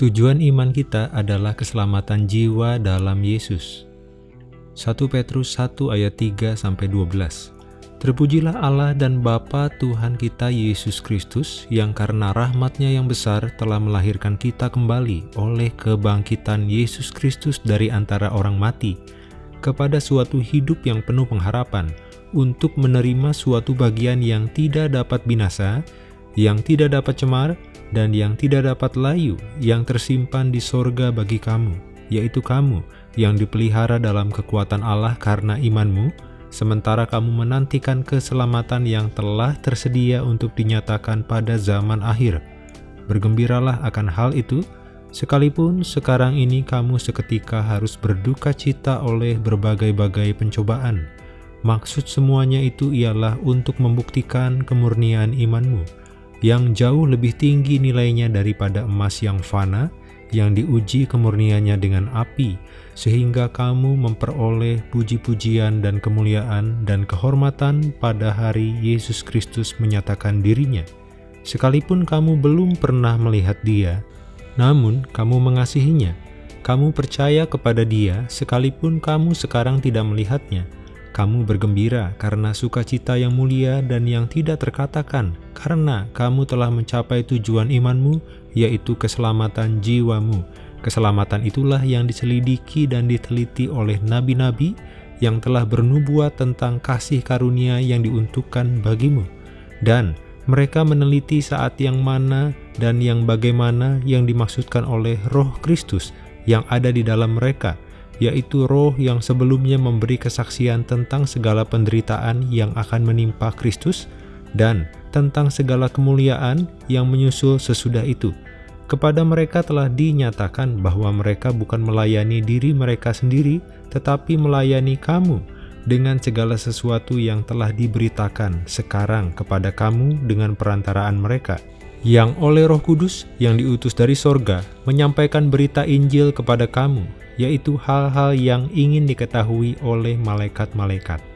Tujuan iman kita adalah keselamatan jiwa dalam Yesus. 1 Petrus 1 ayat 3 sampai 12. Terpujilah Allah dan Bapa Tuhan kita Yesus Kristus yang karena rahmatnya yang besar telah melahirkan kita kembali oleh kebangkitan Yesus Kristus dari antara orang mati kepada suatu hidup yang penuh pengharapan untuk menerima suatu bagian yang tidak dapat binasa, yang tidak dapat cemar, dan yang tidak dapat layu yang tersimpan di sorga bagi kamu, yaitu kamu yang dipelihara dalam kekuatan Allah karena imanmu, sementara kamu menantikan keselamatan yang telah tersedia untuk dinyatakan pada zaman akhir. Bergembiralah akan hal itu, sekalipun sekarang ini kamu seketika harus berduka cita oleh berbagai-bagai pencobaan. Maksud semuanya itu ialah untuk membuktikan kemurnian imanmu, yang jauh lebih tinggi nilainya daripada emas yang fana, yang diuji kemurniannya dengan api, sehingga kamu memperoleh puji-pujian dan kemuliaan dan kehormatan pada hari Yesus Kristus menyatakan dirinya. Sekalipun kamu belum pernah melihat dia, namun kamu mengasihinya. Kamu percaya kepada dia sekalipun kamu sekarang tidak melihatnya. Kamu bergembira karena sukacita yang mulia dan yang tidak terkatakan, karena kamu telah mencapai tujuan imanmu, yaitu keselamatan jiwamu. Keselamatan itulah yang diselidiki dan diteliti oleh nabi-nabi yang telah bernubuat tentang kasih karunia yang diuntukkan bagimu. Dan mereka meneliti saat yang mana dan yang bagaimana yang dimaksudkan oleh roh Kristus yang ada di dalam mereka, yaitu roh yang sebelumnya memberi kesaksian tentang segala penderitaan yang akan menimpa Kristus, dan tentang segala kemuliaan yang menyusul sesudah itu, kepada mereka telah dinyatakan bahwa mereka bukan melayani diri mereka sendiri, tetapi melayani kamu dengan segala sesuatu yang telah diberitakan sekarang kepada kamu dengan perantaraan mereka, yang oleh roh kudus yang diutus dari sorga menyampaikan berita Injil kepada kamu, yaitu hal-hal yang ingin diketahui oleh malaikat-malaikat.